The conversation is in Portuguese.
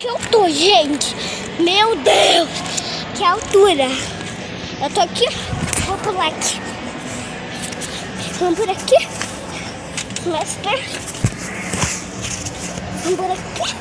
Que eu tô, gente? Meu Deus! Que altura! Eu tô aqui, vou pular aqui. Vamos por aqui. Mestre. Vamos por aqui.